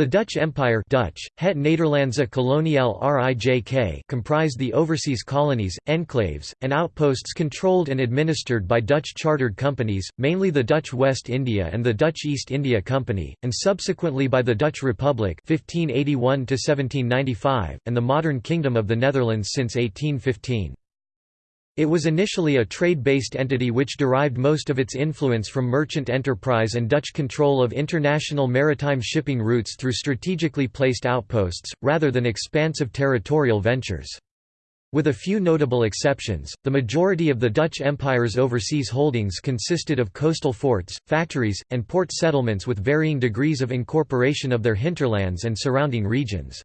The Dutch Empire Dutch, Het Nederlandse Koloniale Rijk comprised the overseas colonies, enclaves, and outposts controlled and administered by Dutch chartered companies, mainly the Dutch West India and the Dutch East India Company, and subsequently by the Dutch Republic 1581 and the modern Kingdom of the Netherlands since 1815. It was initially a trade-based entity which derived most of its influence from merchant enterprise and Dutch control of international maritime shipping routes through strategically placed outposts, rather than expansive territorial ventures. With a few notable exceptions, the majority of the Dutch Empire's overseas holdings consisted of coastal forts, factories, and port settlements with varying degrees of incorporation of their hinterlands and surrounding regions.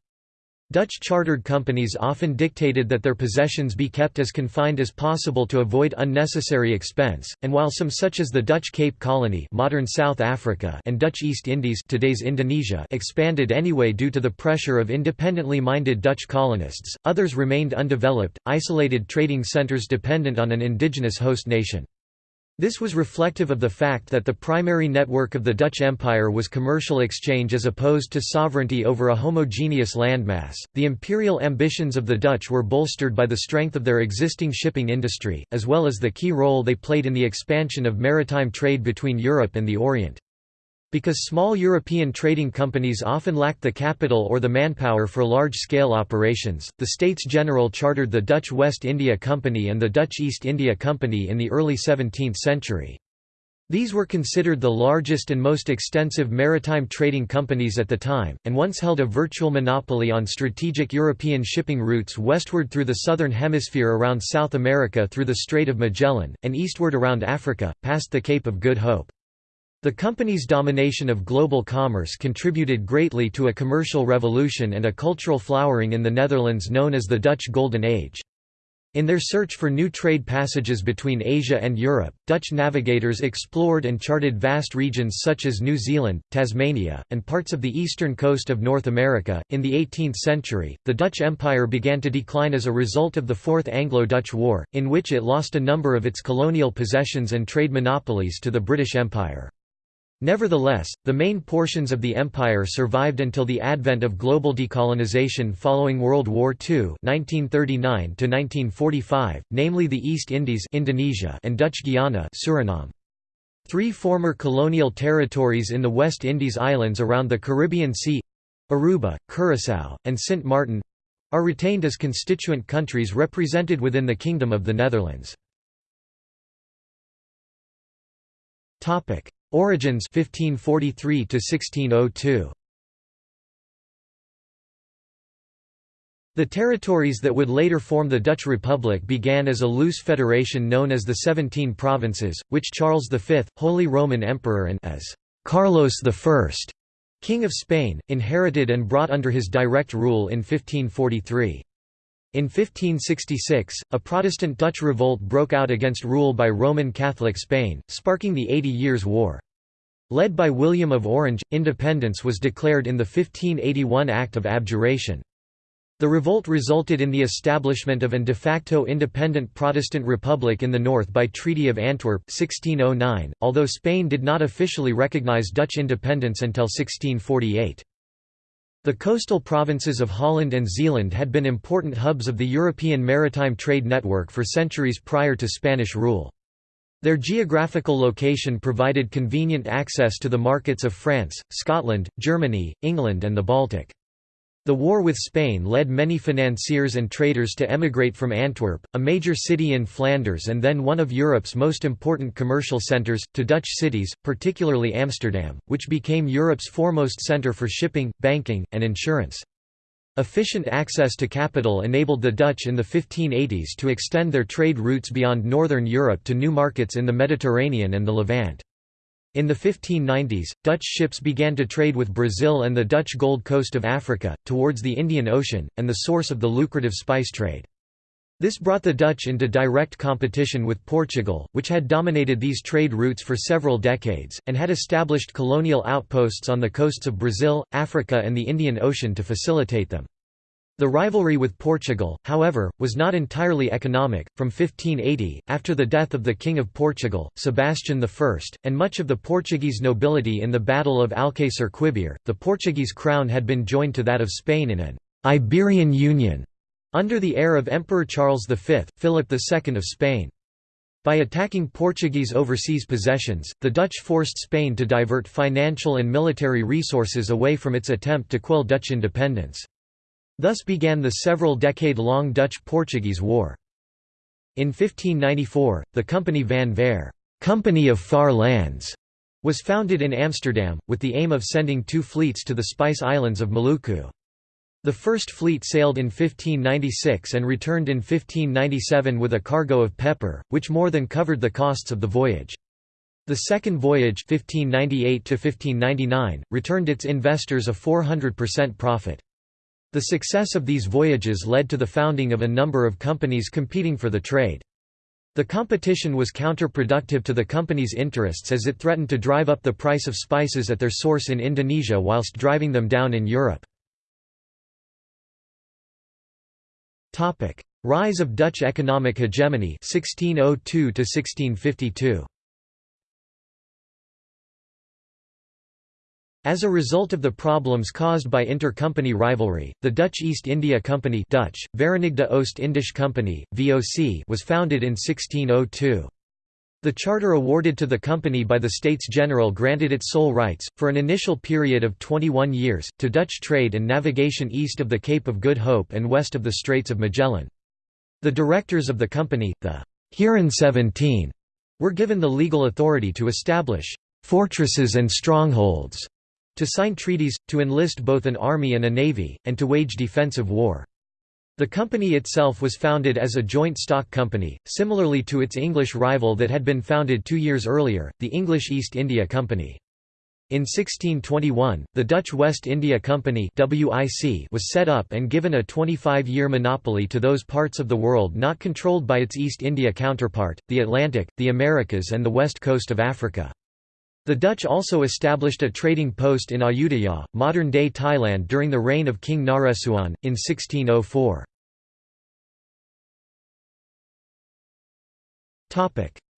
Dutch chartered companies often dictated that their possessions be kept as confined as possible to avoid unnecessary expense, and while some such as the Dutch Cape Colony modern South Africa and Dutch East Indies today's Indonesia expanded anyway due to the pressure of independently minded Dutch colonists, others remained undeveloped, isolated trading centres dependent on an indigenous host nation. This was reflective of the fact that the primary network of the Dutch Empire was commercial exchange as opposed to sovereignty over a homogeneous landmass. The imperial ambitions of the Dutch were bolstered by the strength of their existing shipping industry, as well as the key role they played in the expansion of maritime trade between Europe and the Orient. Because small European trading companies often lacked the capital or the manpower for large-scale operations, the States General chartered the Dutch West India Company and the Dutch East India Company in the early 17th century. These were considered the largest and most extensive maritime trading companies at the time, and once held a virtual monopoly on strategic European shipping routes westward through the southern hemisphere around South America through the Strait of Magellan, and eastward around Africa, past the Cape of Good Hope. The company's domination of global commerce contributed greatly to a commercial revolution and a cultural flowering in the Netherlands known as the Dutch Golden Age. In their search for new trade passages between Asia and Europe, Dutch navigators explored and charted vast regions such as New Zealand, Tasmania, and parts of the eastern coast of North America. In the 18th century, the Dutch Empire began to decline as a result of the Fourth Anglo Dutch War, in which it lost a number of its colonial possessions and trade monopolies to the British Empire. Nevertheless, the main portions of the empire survived until the advent of global decolonization following World War II (1939–1945), namely the East Indies Indonesia and Dutch Guiana Suriname. Three former colonial territories in the West Indies islands around the Caribbean Sea—Aruba, Curaçao, and Sint Maarten—are retained as constituent countries represented within the Kingdom of the Netherlands. Origins 1543 to 1602 The territories that would later form the Dutch Republic began as a loose federation known as the Seventeen Provinces, which Charles V, Holy Roman Emperor and as Carlos I, King of Spain, inherited and brought under his direct rule in 1543. In 1566, a Protestant Dutch revolt broke out against rule by Roman Catholic Spain, sparking the Eighty Years' War. Led by William of Orange, independence was declared in the 1581 Act of Abjuration. The revolt resulted in the establishment of an de facto independent Protestant republic in the north by Treaty of Antwerp 1609, although Spain did not officially recognize Dutch independence until 1648. The coastal provinces of Holland and Zeeland had been important hubs of the European maritime trade network for centuries prior to Spanish rule. Their geographical location provided convenient access to the markets of France, Scotland, Germany, England and the Baltic. The war with Spain led many financiers and traders to emigrate from Antwerp, a major city in Flanders and then one of Europe's most important commercial centres, to Dutch cities, particularly Amsterdam, which became Europe's foremost centre for shipping, banking, and insurance. Efficient access to capital enabled the Dutch in the 1580s to extend their trade routes beyond northern Europe to new markets in the Mediterranean and the Levant. In the 1590s, Dutch ships began to trade with Brazil and the Dutch Gold Coast of Africa, towards the Indian Ocean, and the source of the lucrative spice trade. This brought the Dutch into direct competition with Portugal, which had dominated these trade routes for several decades, and had established colonial outposts on the coasts of Brazil, Africa and the Indian Ocean to facilitate them. The rivalry with Portugal, however, was not entirely economic. From 1580, after the death of the King of Portugal, Sebastian I, and much of the Portuguese nobility in the Battle of Alcácer Quibir, the Portuguese crown had been joined to that of Spain in an Iberian Union under the heir of Emperor Charles V, Philip II of Spain. By attacking Portuguese overseas possessions, the Dutch forced Spain to divert financial and military resources away from its attempt to quell Dutch independence. Thus began the several decade-long Dutch-Portuguese War. In 1594, the Company van Verre Company of Far Lands", was founded in Amsterdam, with the aim of sending two fleets to the Spice Islands of Maluku. The first fleet sailed in 1596 and returned in 1597 with a cargo of pepper, which more than covered the costs of the voyage. The second voyage 1598 returned its investors a 400% profit. The success of these voyages led to the founding of a number of companies competing for the trade. The competition was counterproductive to the company's interests as it threatened to drive up the price of spices at their source in Indonesia whilst driving them down in Europe. Rise of Dutch economic hegemony 1602 1652. As a result of the problems caused by intercompany rivalry, the Dutch East India Company Dutch, Verenigde Oost-Indische Company, VOC was founded in 1602. The charter awarded to the company by the States General granted its sole rights, for an initial period of 21 years, to Dutch trade and navigation east of the Cape of Good Hope and west of the Straits of Magellan. The directors of the company, the Heren 17, were given the legal authority to establish fortresses and strongholds to sign treaties, to enlist both an army and a navy, and to wage defensive war. The company itself was founded as a joint stock company, similarly to its English rival that had been founded two years earlier, the English East India Company. In 1621, the Dutch West India Company was set up and given a 25-year monopoly to those parts of the world not controlled by its East India counterpart, the Atlantic, the Americas and the west coast of Africa. The Dutch also established a trading post in Ayutthaya, modern-day Thailand during the reign of King Naresuan, in 1604.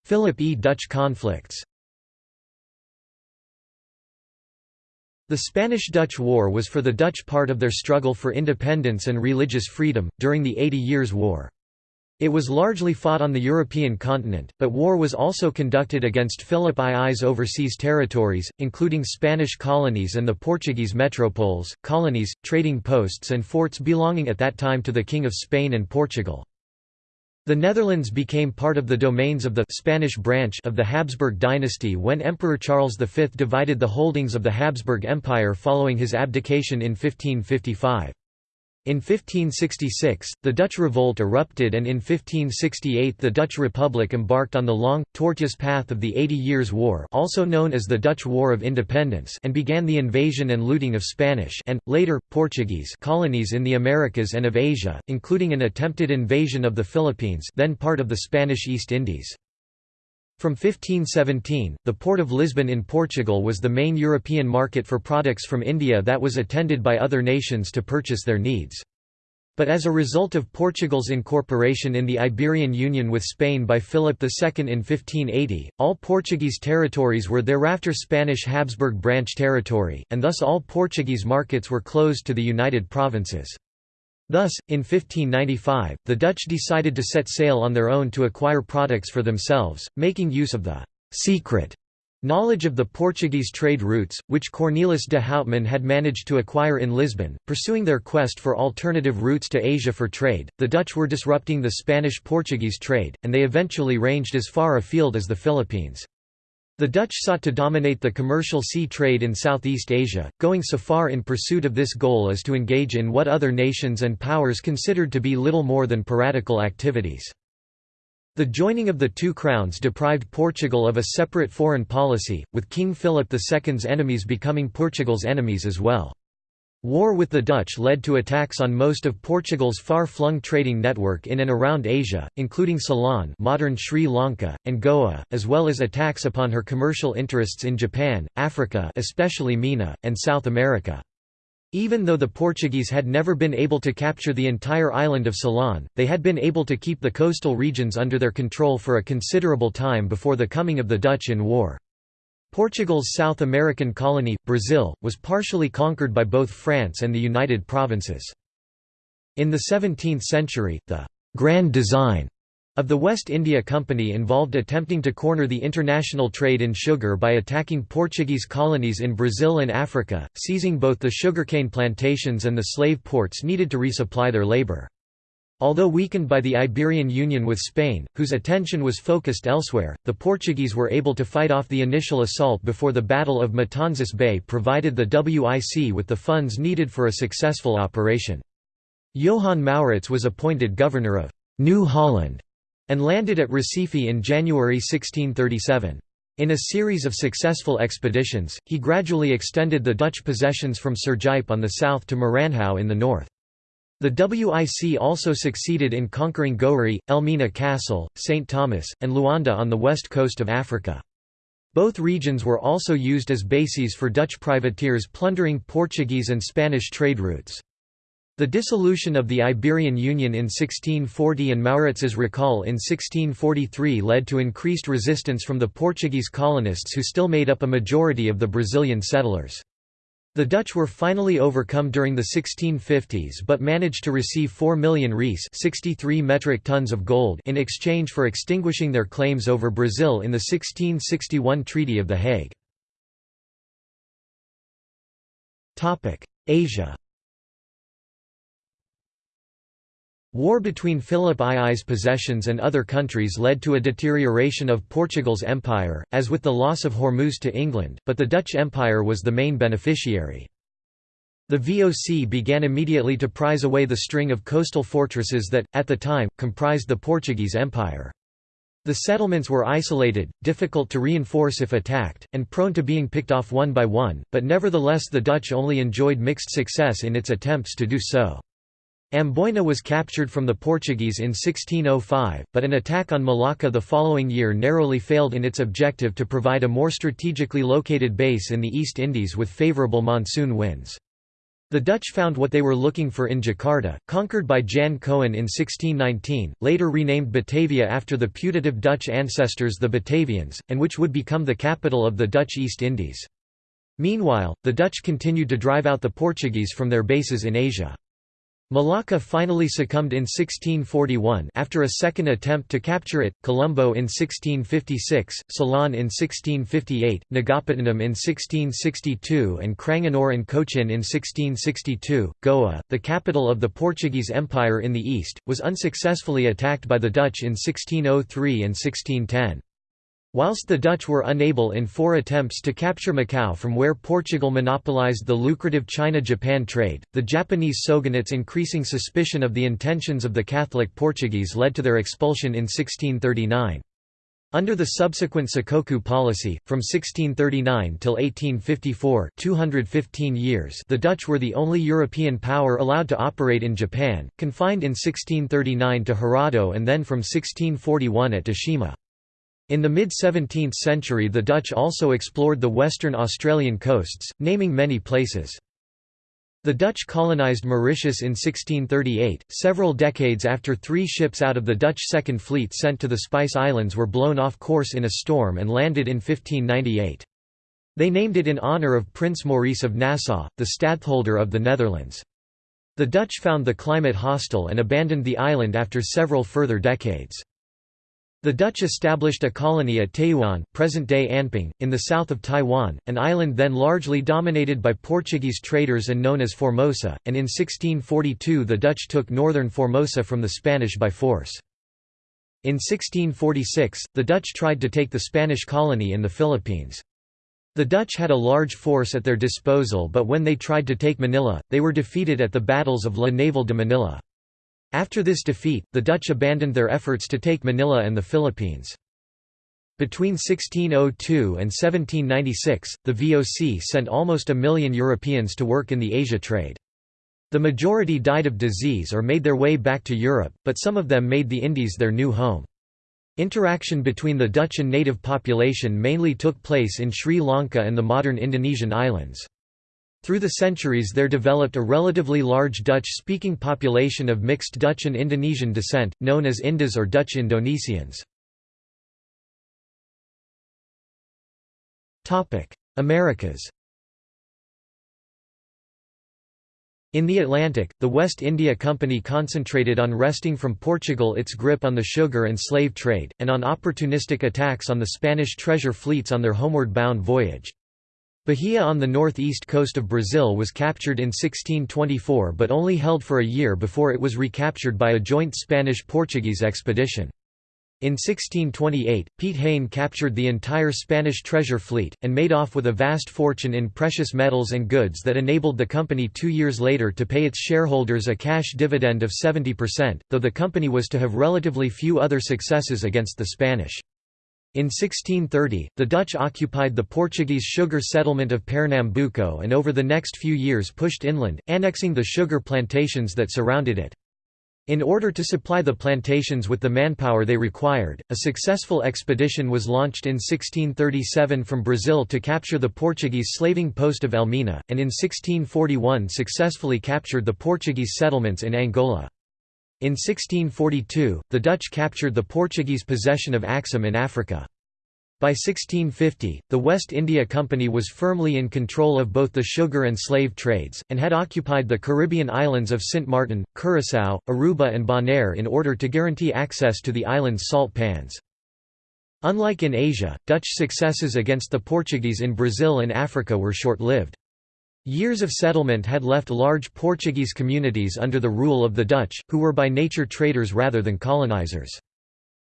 Philip E. Dutch conflicts The Spanish–Dutch War was for the Dutch part of their struggle for independence and religious freedom, during the Eighty Years' War. It was largely fought on the European continent, but war was also conducted against Philip II's overseas territories, including Spanish colonies and the Portuguese metropoles, colonies, trading posts and forts belonging at that time to the King of Spain and Portugal. The Netherlands became part of the domains of the Spanish branch of the Habsburg dynasty when Emperor Charles V divided the holdings of the Habsburg Empire following his abdication in 1555. In 1566, the Dutch revolt erupted and in 1568 the Dutch Republic embarked on the long, tortuous path of the Eighty Years' War also known as the Dutch War of Independence and began the invasion and looting of Spanish and, later, Portuguese colonies in the Americas and of Asia, including an attempted invasion of the Philippines then part of the Spanish East Indies. From 1517, the port of Lisbon in Portugal was the main European market for products from India that was attended by other nations to purchase their needs. But as a result of Portugal's incorporation in the Iberian Union with Spain by Philip II in 1580, all Portuguese territories were thereafter Spanish Habsburg branch territory, and thus all Portuguese markets were closed to the United Provinces. Thus, in 1595, the Dutch decided to set sail on their own to acquire products for themselves, making use of the «secret» knowledge of the Portuguese trade routes, which Cornelis de Houtman had managed to acquire in Lisbon. Pursuing their quest for alternative routes to Asia for trade, the Dutch were disrupting the Spanish-Portuguese trade, and they eventually ranged as far afield as the Philippines. The Dutch sought to dominate the commercial sea trade in Southeast Asia, going so far in pursuit of this goal as to engage in what other nations and powers considered to be little more than piratical activities. The joining of the two crowns deprived Portugal of a separate foreign policy, with King Philip II's enemies becoming Portugal's enemies as well. War with the Dutch led to attacks on most of Portugal's far-flung trading network in and around Asia, including Ceylon modern Sri Lanka, and Goa, as well as attacks upon her commercial interests in Japan, Africa especially Mina, and South America. Even though the Portuguese had never been able to capture the entire island of Ceylon, they had been able to keep the coastal regions under their control for a considerable time before the coming of the Dutch in war. Portugal's South American colony, Brazil, was partially conquered by both France and the United Provinces. In the 17th century, the «grand design» of the West India Company involved attempting to corner the international trade in sugar by attacking Portuguese colonies in Brazil and Africa, seizing both the sugarcane plantations and the slave ports needed to resupply their labour. Although weakened by the Iberian Union with Spain, whose attention was focused elsewhere, the Portuguese were able to fight off the initial assault before the Battle of Matanzas Bay provided the WIC with the funds needed for a successful operation. Johann Maurits was appointed governor of New Holland and landed at Recife in January 1637. In a series of successful expeditions, he gradually extended the Dutch possessions from Sergipe on the south to Maranhão in the north. The WIC also succeeded in conquering Gorée, Elmina Castle, St. Thomas, and Luanda on the west coast of Africa. Both regions were also used as bases for Dutch privateers plundering Portuguese and Spanish trade routes. The dissolution of the Iberian Union in 1640 and Maurits's recall in 1643 led to increased resistance from the Portuguese colonists who still made up a majority of the Brazilian settlers. The Dutch were finally overcome during the 1650s but managed to receive 4 million reis 63 metric tons of gold in exchange for extinguishing their claims over Brazil in the 1661 Treaty of The Hague. Asia War between Philip II's possessions and other countries led to a deterioration of Portugal's empire, as with the loss of Hormuz to England, but the Dutch Empire was the main beneficiary. The VOC began immediately to prize away the string of coastal fortresses that, at the time, comprised the Portuguese Empire. The settlements were isolated, difficult to reinforce if attacked, and prone to being picked off one by one, but nevertheless the Dutch only enjoyed mixed success in its attempts to do so. Amboina was captured from the Portuguese in 1605, but an attack on Malacca the following year narrowly failed in its objective to provide a more strategically located base in the East Indies with favourable monsoon winds. The Dutch found what they were looking for in Jakarta, conquered by Jan Coen in 1619, later renamed Batavia after the putative Dutch ancestors the Batavians, and which would become the capital of the Dutch East Indies. Meanwhile, the Dutch continued to drive out the Portuguese from their bases in Asia. Malacca finally succumbed in 1641 after a second attempt to capture it, Colombo in 1656, Ceylon in 1658, Nagapattinam in 1662 and Cranganore and Cochin in 1662. Goa, the capital of the Portuguese Empire in the east, was unsuccessfully attacked by the Dutch in 1603 and 1610. Whilst the Dutch were unable in four attempts to capture Macau from where Portugal monopolized the lucrative China-Japan trade, the Japanese shogunate's increasing suspicion of the intentions of the Catholic Portuguese led to their expulsion in 1639. Under the subsequent Sakoku policy, from 1639 till 1854 215 years the Dutch were the only European power allowed to operate in Japan, confined in 1639 to Hirado and then from 1641 at Deshima. In the mid-17th century the Dutch also explored the western Australian coasts, naming many places. The Dutch colonised Mauritius in 1638, several decades after three ships out of the Dutch Second Fleet sent to the Spice Islands were blown off course in a storm and landed in 1598. They named it in honour of Prince Maurice of Nassau, the stadtholder of the Netherlands. The Dutch found the climate hostile and abandoned the island after several further decades. The Dutch established a colony at Tayouan present-day Anping, in the south of Taiwan, an island then largely dominated by Portuguese traders and known as Formosa, and in 1642 the Dutch took northern Formosa from the Spanish by force. In 1646, the Dutch tried to take the Spanish colony in the Philippines. The Dutch had a large force at their disposal but when they tried to take Manila, they were defeated at the battles of La Naval de Manila. After this defeat, the Dutch abandoned their efforts to take Manila and the Philippines. Between 1602 and 1796, the VOC sent almost a million Europeans to work in the Asia trade. The majority died of disease or made their way back to Europe, but some of them made the Indies their new home. Interaction between the Dutch and native population mainly took place in Sri Lanka and the modern Indonesian islands. Through the centuries there developed a relatively large Dutch-speaking population of mixed Dutch and Indonesian descent, known as Indos or Dutch Indonesians. Americas In the Atlantic, the West India Company concentrated on wresting from Portugal its grip on the sugar and slave trade, and on opportunistic attacks on the Spanish treasure fleets on their homeward-bound voyage. Bahia on the northeast coast of Brazil was captured in 1624 but only held for a year before it was recaptured by a joint Spanish-Portuguese expedition. In 1628, Piet Heyn captured the entire Spanish treasure fleet, and made off with a vast fortune in precious metals and goods that enabled the company two years later to pay its shareholders a cash dividend of 70%, though the company was to have relatively few other successes against the Spanish. In 1630, the Dutch occupied the Portuguese sugar settlement of Pernambuco and over the next few years pushed inland, annexing the sugar plantations that surrounded it. In order to supply the plantations with the manpower they required, a successful expedition was launched in 1637 from Brazil to capture the Portuguese slaving post of Elmina, and in 1641 successfully captured the Portuguese settlements in Angola. In 1642, the Dutch captured the Portuguese possession of Axim in Africa. By 1650, the West India Company was firmly in control of both the sugar and slave trades, and had occupied the Caribbean islands of Sint Maarten, Curaçao, Aruba and Bonaire in order to guarantee access to the island's salt pans. Unlike in Asia, Dutch successes against the Portuguese in Brazil and Africa were short-lived. Years of settlement had left large Portuguese communities under the rule of the Dutch, who were by nature traders rather than colonizers.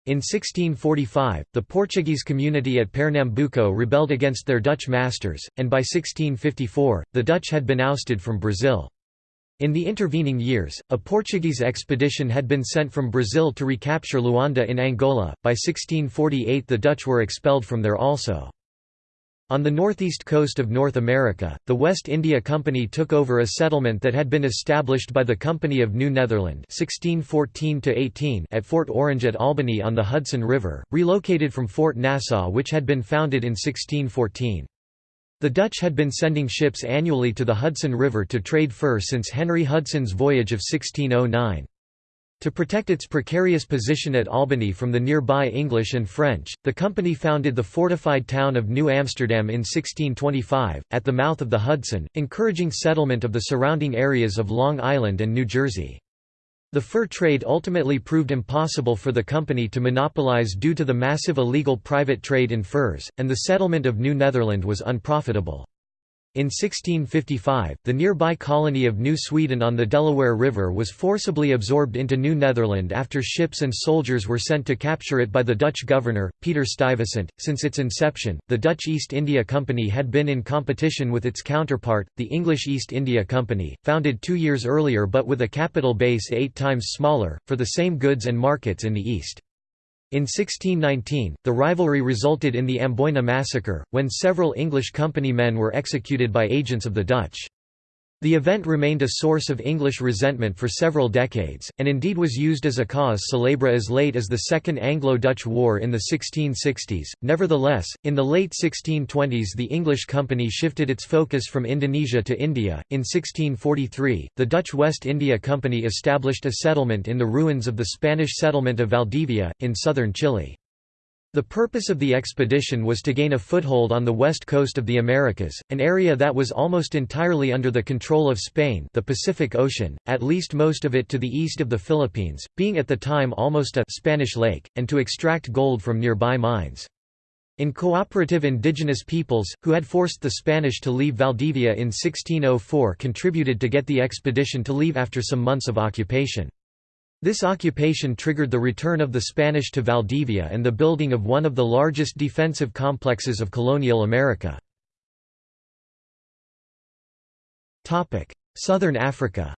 In 1645, the Portuguese community at Pernambuco rebelled against their Dutch masters, and by 1654, the Dutch had been ousted from Brazil. In the intervening years, a Portuguese expedition had been sent from Brazil to recapture Luanda in Angola. By 1648, the Dutch were expelled from there also. On the northeast coast of North America, the West India Company took over a settlement that had been established by the Company of New Netherland 1614 at Fort Orange at Albany on the Hudson River, relocated from Fort Nassau which had been founded in 1614. The Dutch had been sending ships annually to the Hudson River to trade fur since Henry Hudson's voyage of 1609. To protect its precarious position at Albany from the nearby English and French, the company founded the fortified town of New Amsterdam in 1625, at the mouth of the Hudson, encouraging settlement of the surrounding areas of Long Island and New Jersey. The fur trade ultimately proved impossible for the company to monopolize due to the massive illegal private trade in furs, and the settlement of New Netherland was unprofitable. In 1655, the nearby colony of New Sweden on the Delaware River was forcibly absorbed into New Netherland after ships and soldiers were sent to capture it by the Dutch governor, Peter Stuyvesant. Since its inception, the Dutch East India Company had been in competition with its counterpart, the English East India Company, founded two years earlier but with a capital base eight times smaller, for the same goods and markets in the East. In 1619, the rivalry resulted in the Amboyna massacre, when several English company men were executed by agents of the Dutch. The event remained a source of English resentment for several decades, and indeed was used as a cause célèbre as late as the Second Anglo-Dutch War in the 1660s. Nevertheless, in the late 1620s the English company shifted its focus from Indonesia to India. In 1643, the Dutch West India Company established a settlement in the ruins of the Spanish settlement of Valdivia, in southern Chile. The purpose of the expedition was to gain a foothold on the west coast of the Americas, an area that was almost entirely under the control of Spain the Pacific Ocean, at least most of it to the east of the Philippines, being at the time almost a Spanish lake, and to extract gold from nearby mines. In cooperative indigenous peoples, who had forced the Spanish to leave Valdivia in 1604 contributed to get the expedition to leave after some months of occupation. This occupation triggered the return of the Spanish to Valdivia and the building of one of the largest defensive complexes of colonial America. Southern Africa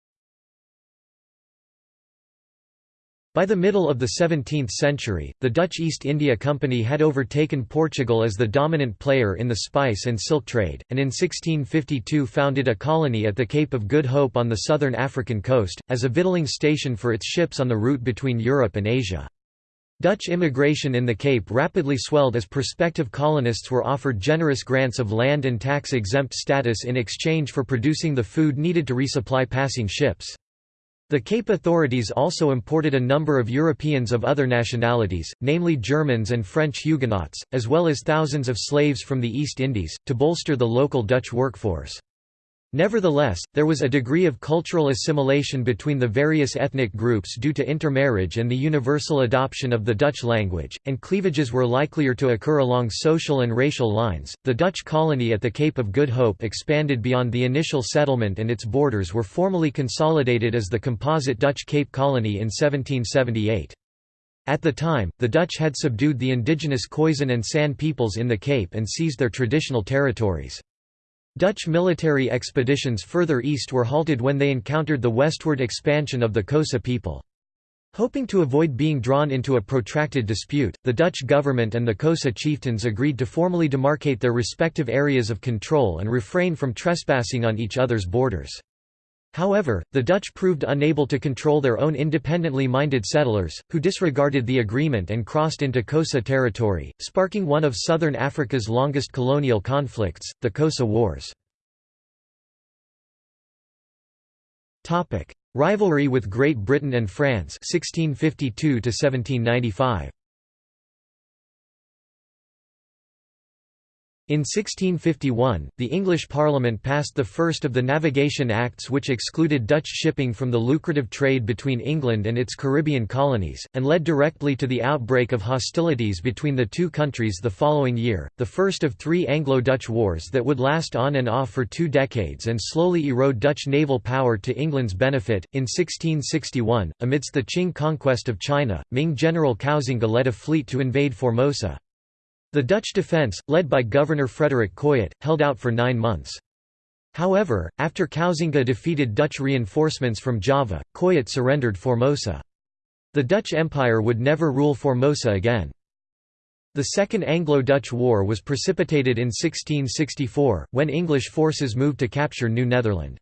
By the middle of the 17th century, the Dutch East India Company had overtaken Portugal as the dominant player in the spice and silk trade, and in 1652 founded a colony at the Cape of Good Hope on the southern African coast, as a victualling station for its ships on the route between Europe and Asia. Dutch immigration in the Cape rapidly swelled as prospective colonists were offered generous grants of land and tax-exempt status in exchange for producing the food needed to resupply passing ships. The Cape authorities also imported a number of Europeans of other nationalities, namely Germans and French Huguenots, as well as thousands of slaves from the East Indies, to bolster the local Dutch workforce. Nevertheless, there was a degree of cultural assimilation between the various ethnic groups due to intermarriage and the universal adoption of the Dutch language, and cleavages were likelier to occur along social and racial lines. The Dutch colony at the Cape of Good Hope expanded beyond the initial settlement and its borders were formally consolidated as the composite Dutch Cape Colony in 1778. At the time, the Dutch had subdued the indigenous Khoisan and San peoples in the Cape and seized their traditional territories. Dutch military expeditions further east were halted when they encountered the westward expansion of the Xhosa people. Hoping to avoid being drawn into a protracted dispute, the Dutch government and the Xhosa chieftains agreed to formally demarcate their respective areas of control and refrain from trespassing on each other's borders. However, the Dutch proved unable to control their own independently minded settlers, who disregarded the agreement and crossed into Xhosa territory, sparking one of southern Africa's longest colonial conflicts, the Xhosa Wars. Rivalry with Great Britain and France 1652 -1795. In 1651, the English Parliament passed the first of the Navigation Acts which excluded Dutch shipping from the lucrative trade between England and its Caribbean colonies, and led directly to the outbreak of hostilities between the two countries the following year, the first of three Anglo-Dutch wars that would last on and off for two decades and slowly erode Dutch naval power to England's benefit. In 1661, amidst the Qing conquest of China, Ming General Koxinga led a fleet to invade Formosa. The Dutch defence, led by Governor Frederik Coyett, held out for nine months. However, after Koxinga defeated Dutch reinforcements from Java, Coyett surrendered Formosa. The Dutch Empire would never rule Formosa again. The Second Anglo-Dutch War was precipitated in 1664, when English forces moved to capture New Netherland.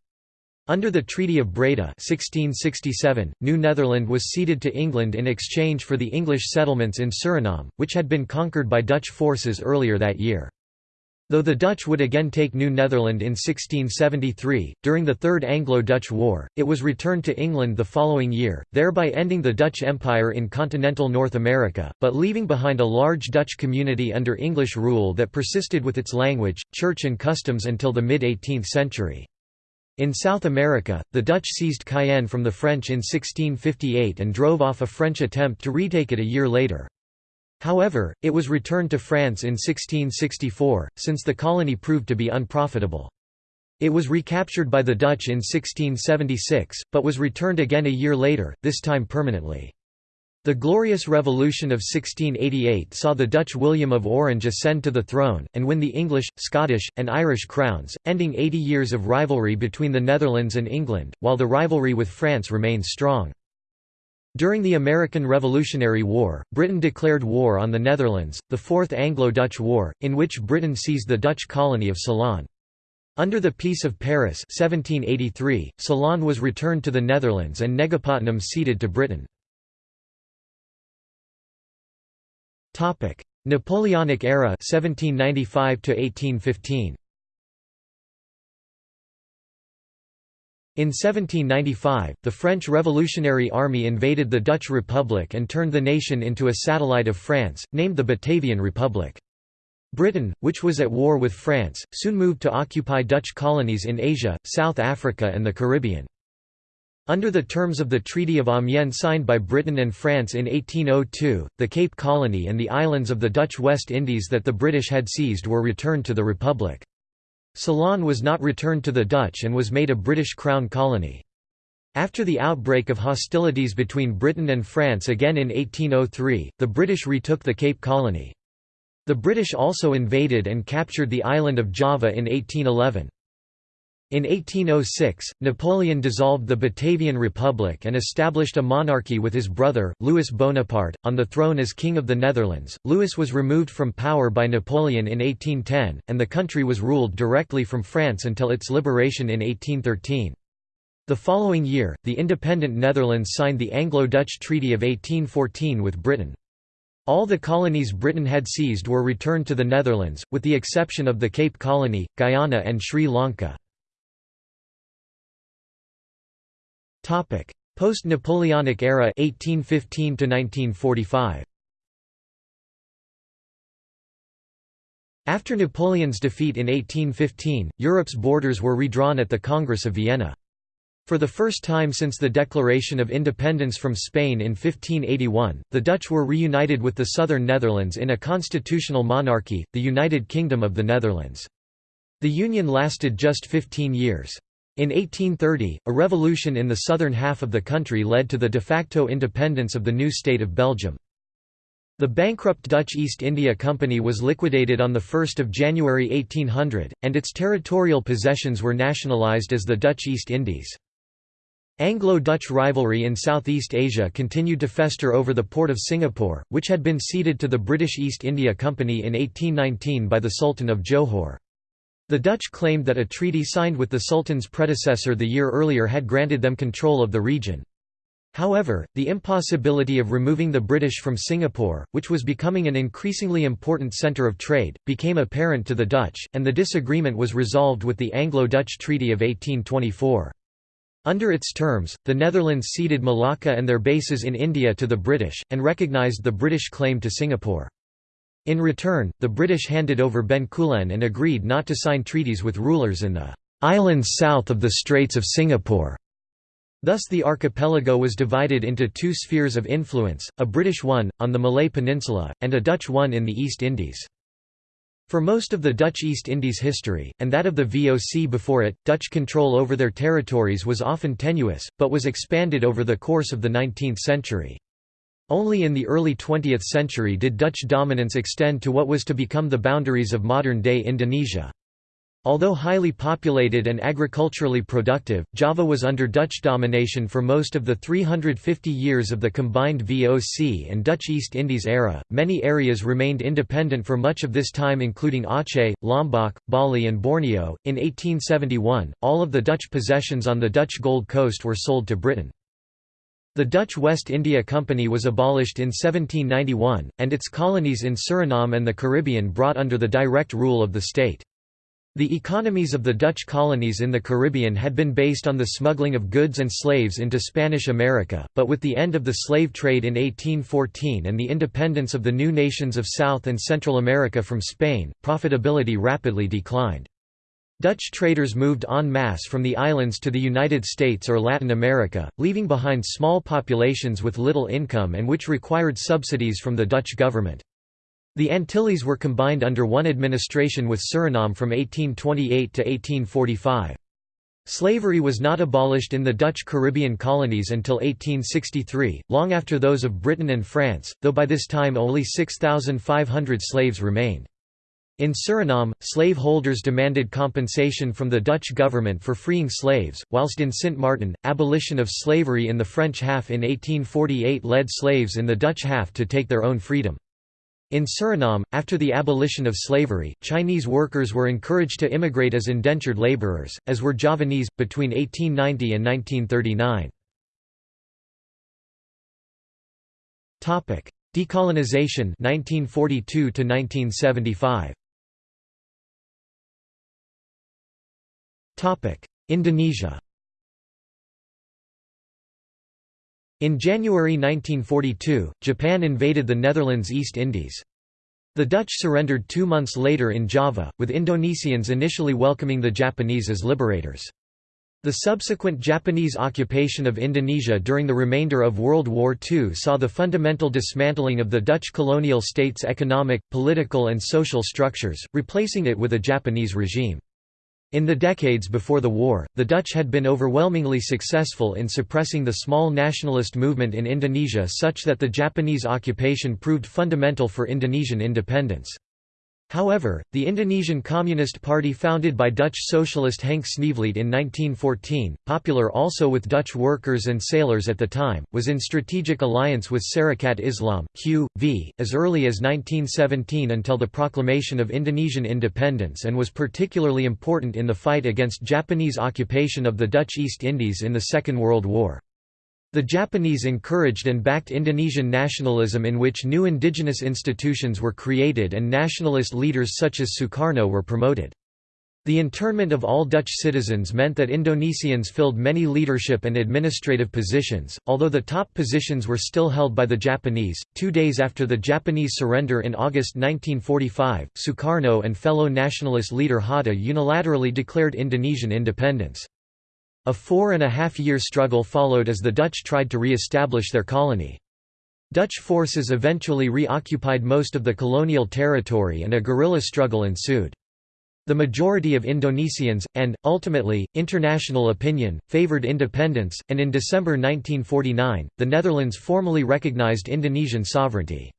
Under the Treaty of Breda 1667, New Netherland was ceded to England in exchange for the English settlements in Suriname, which had been conquered by Dutch forces earlier that year. Though the Dutch would again take New Netherland in 1673, during the Third Anglo-Dutch War, it was returned to England the following year, thereby ending the Dutch Empire in continental North America, but leaving behind a large Dutch community under English rule that persisted with its language, church and customs until the mid-18th century. In South America, the Dutch seized Cayenne from the French in 1658 and drove off a French attempt to retake it a year later. However, it was returned to France in 1664, since the colony proved to be unprofitable. It was recaptured by the Dutch in 1676, but was returned again a year later, this time permanently. The Glorious Revolution of 1688 saw the Dutch William of Orange ascend to the throne, and win the English, Scottish, and Irish crowns, ending 80 years of rivalry between the Netherlands and England, while the rivalry with France remains strong. During the American Revolutionary War, Britain declared war on the Netherlands, the Fourth Anglo-Dutch War, in which Britain seized the Dutch colony of Ceylon. Under the Peace of Paris 1783, Ceylon was returned to the Netherlands and Negapatnam ceded to Britain. Topic: Napoleonic era 1795 to 1815. In 1795, the French Revolutionary Army invaded the Dutch Republic and turned the nation into a satellite of France, named the Batavian Republic. Britain, which was at war with France, soon moved to occupy Dutch colonies in Asia, South Africa and the Caribbean. Under the terms of the Treaty of Amiens signed by Britain and France in 1802, the Cape Colony and the islands of the Dutch West Indies that the British had seized were returned to the Republic. Ceylon was not returned to the Dutch and was made a British Crown colony. After the outbreak of hostilities between Britain and France again in 1803, the British retook the Cape Colony. The British also invaded and captured the island of Java in 1811. In 1806, Napoleon dissolved the Batavian Republic and established a monarchy with his brother, Louis Bonaparte, on the throne as King of the Netherlands. Louis was removed from power by Napoleon in 1810, and the country was ruled directly from France until its liberation in 1813. The following year, the independent Netherlands signed the Anglo-Dutch Treaty of 1814 with Britain. All the colonies Britain had seized were returned to the Netherlands, with the exception of the Cape Colony, Guyana and Sri Lanka. Post-Napoleonic era 1815 to 1945. After Napoleon's defeat in 1815, Europe's borders were redrawn at the Congress of Vienna. For the first time since the declaration of independence from Spain in 1581, the Dutch were reunited with the southern Netherlands in a constitutional monarchy, the United Kingdom of the Netherlands. The union lasted just 15 years. In 1830, a revolution in the southern half of the country led to the de facto independence of the new state of Belgium. The bankrupt Dutch East India Company was liquidated on 1 January 1800, and its territorial possessions were nationalised as the Dutch East Indies. Anglo-Dutch rivalry in Southeast Asia continued to fester over the port of Singapore, which had been ceded to the British East India Company in 1819 by the Sultan of Johor. The Dutch claimed that a treaty signed with the Sultan's predecessor the year earlier had granted them control of the region. However, the impossibility of removing the British from Singapore, which was becoming an increasingly important centre of trade, became apparent to the Dutch, and the disagreement was resolved with the Anglo-Dutch Treaty of 1824. Under its terms, the Netherlands ceded Malacca and their bases in India to the British, and recognised the British claim to Singapore. In return, the British handed over Bencoolen and agreed not to sign treaties with rulers in the islands south of the Straits of Singapore. Thus the archipelago was divided into two spheres of influence, a British one, on the Malay Peninsula, and a Dutch one in the East Indies. For most of the Dutch East Indies history, and that of the VOC before it, Dutch control over their territories was often tenuous, but was expanded over the course of the 19th century. Only in the early 20th century did Dutch dominance extend to what was to become the boundaries of modern-day Indonesia. Although highly populated and agriculturally productive, Java was under Dutch domination for most of the 350 years of the combined VOC and Dutch East Indies era. Many areas remained independent for much of this time, including Aceh, Lombok, Bali, and Borneo. In 1871, all of the Dutch possessions on the Dutch Gold Coast were sold to Britain. The Dutch West India Company was abolished in 1791, and its colonies in Suriname and the Caribbean brought under the direct rule of the state. The economies of the Dutch colonies in the Caribbean had been based on the smuggling of goods and slaves into Spanish America, but with the end of the slave trade in 1814 and the independence of the new nations of South and Central America from Spain, profitability rapidly declined. Dutch traders moved en masse from the islands to the United States or Latin America, leaving behind small populations with little income and which required subsidies from the Dutch government. The Antilles were combined under one administration with Suriname from 1828 to 1845. Slavery was not abolished in the Dutch Caribbean colonies until 1863, long after those of Britain and France, though by this time only 6,500 slaves remained. In Suriname, slaveholders demanded compensation from the Dutch government for freeing slaves, whilst in Sint Maarten, abolition of slavery in the French half in 1848 led slaves in the Dutch half to take their own freedom. In Suriname, after the abolition of slavery, Chinese workers were encouraged to immigrate as indentured laborers, as were Javanese, between 1890 and 1939. Decolonization 1942 to 1975. Indonesia In January 1942, Japan invaded the Netherlands East Indies. The Dutch surrendered two months later in Java, with Indonesians initially welcoming the Japanese as liberators. The subsequent Japanese occupation of Indonesia during the remainder of World War II saw the fundamental dismantling of the Dutch colonial state's economic, political and social structures, replacing it with a Japanese regime. In the decades before the war, the Dutch had been overwhelmingly successful in suppressing the small nationalist movement in Indonesia such that the Japanese occupation proved fundamental for Indonesian independence. However, the Indonesian Communist Party founded by Dutch socialist Henk Sneevliet in 1914, popular also with Dutch workers and sailors at the time, was in strategic alliance with Sarekat Islam, Q.V., as early as 1917 until the proclamation of Indonesian independence and was particularly important in the fight against Japanese occupation of the Dutch East Indies in the Second World War. The Japanese encouraged and backed Indonesian nationalism in which new indigenous institutions were created and nationalist leaders such as Sukarno were promoted. The internment of all Dutch citizens meant that Indonesians filled many leadership and administrative positions, although the top positions were still held by the Japanese. Two days after the Japanese surrender in August 1945, Sukarno and fellow nationalist leader Hatta unilaterally declared Indonesian independence. A four and a half year struggle followed as the Dutch tried to re-establish their colony. Dutch forces eventually reoccupied most of the colonial territory and a guerrilla struggle ensued. The majority of Indonesians, and, ultimately, international opinion, favoured independence, and in December 1949, the Netherlands formally recognised Indonesian sovereignty.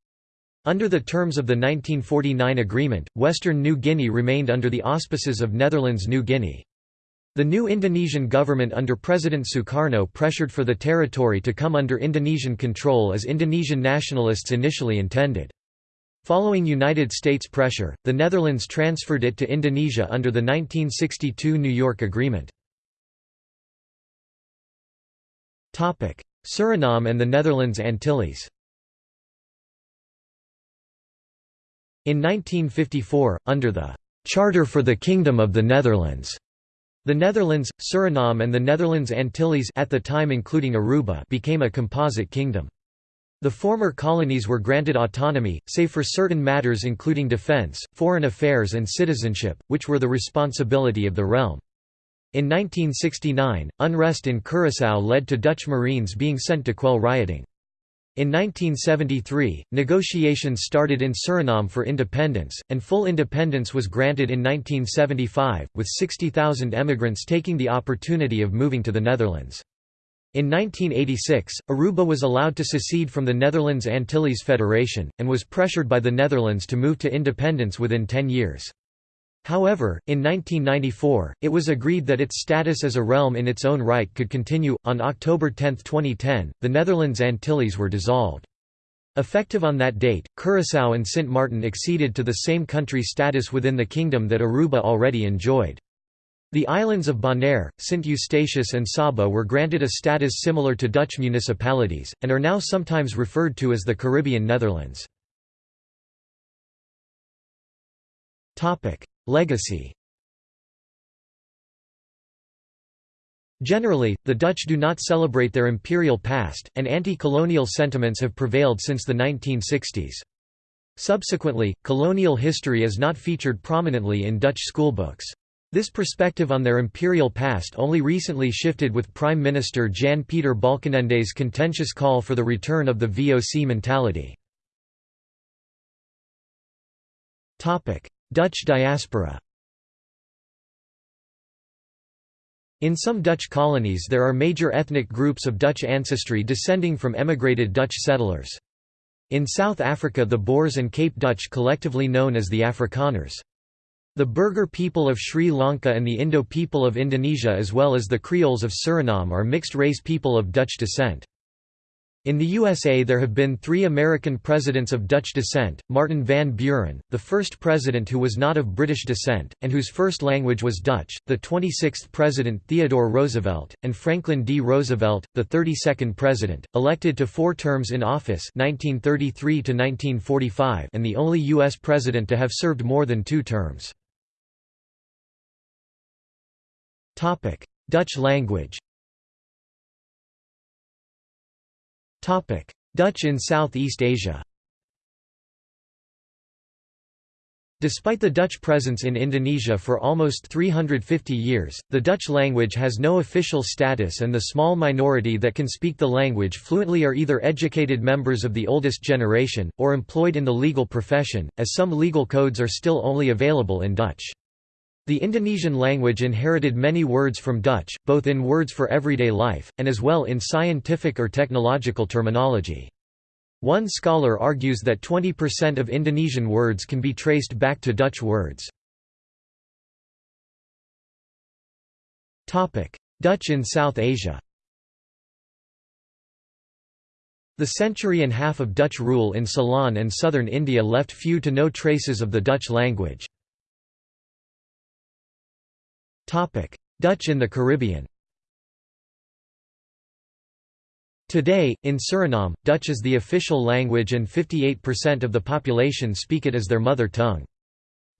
Under the terms of the 1949 agreement, Western New Guinea remained under the auspices of Netherlands New Guinea. The new Indonesian government under President Sukarno pressured for the territory to come under Indonesian control as Indonesian nationalists initially intended. Following United States pressure, the Netherlands transferred it to Indonesia under the 1962 New York Agreement. Suriname and the Netherlands Antilles In 1954, under the «Charter for the Kingdom of the Netherlands», the Netherlands, Suriname and the Netherlands Antilles at the time including Aruba became a composite kingdom. The former colonies were granted autonomy, save for certain matters including defence, foreign affairs and citizenship, which were the responsibility of the realm. In 1969, unrest in Curaçao led to Dutch Marines being sent to quell rioting. In 1973, negotiations started in Suriname for independence, and full independence was granted in 1975, with 60,000 emigrants taking the opportunity of moving to the Netherlands. In 1986, Aruba was allowed to secede from the Netherlands Antilles Federation, and was pressured by the Netherlands to move to independence within 10 years. However, in 1994, it was agreed that its status as a realm in its own right could continue. On October 10, 2010, the Netherlands Antilles were dissolved. Effective on that date, Curaçao and Sint Maarten acceded to the same country status within the kingdom that Aruba already enjoyed. The islands of Bonaire, Sint Eustatius and Saba were granted a status similar to Dutch municipalities, and are now sometimes referred to as the Caribbean Netherlands. Legacy Generally, the Dutch do not celebrate their imperial past, and anti-colonial sentiments have prevailed since the 1960s. Subsequently, colonial history is not featured prominently in Dutch schoolbooks. This perspective on their imperial past only recently shifted with Prime Minister Jan-Peter Balkenende's contentious call for the return of the VOC mentality. Dutch diaspora In some Dutch colonies there are major ethnic groups of Dutch ancestry descending from emigrated Dutch settlers. In South Africa the Boers and Cape Dutch collectively known as the Afrikaners. The Burgher people of Sri Lanka and the Indo people of Indonesia as well as the Creoles of Suriname are mixed-race people of Dutch descent. In the USA there have been three American presidents of Dutch descent, Martin van Buren, the first president who was not of British descent, and whose first language was Dutch, the 26th president Theodore Roosevelt, and Franklin D. Roosevelt, the 32nd president, elected to four terms in office 1933 and the only U.S. president to have served more than two terms. Dutch language Dutch in Southeast Asia Despite the Dutch presence in Indonesia for almost 350 years, the Dutch language has no official status and the small minority that can speak the language fluently are either educated members of the oldest generation, or employed in the legal profession, as some legal codes are still only available in Dutch. The Indonesian language inherited many words from Dutch, both in words for everyday life, and as well in scientific or technological terminology. One scholar argues that 20% of Indonesian words can be traced back to Dutch words. Dutch in South Asia The century and half of Dutch rule in Ceylon and southern India left few to no traces of the Dutch language. Dutch in the Caribbean Today, in Suriname, Dutch is the official language and 58% of the population speak it as their mother tongue.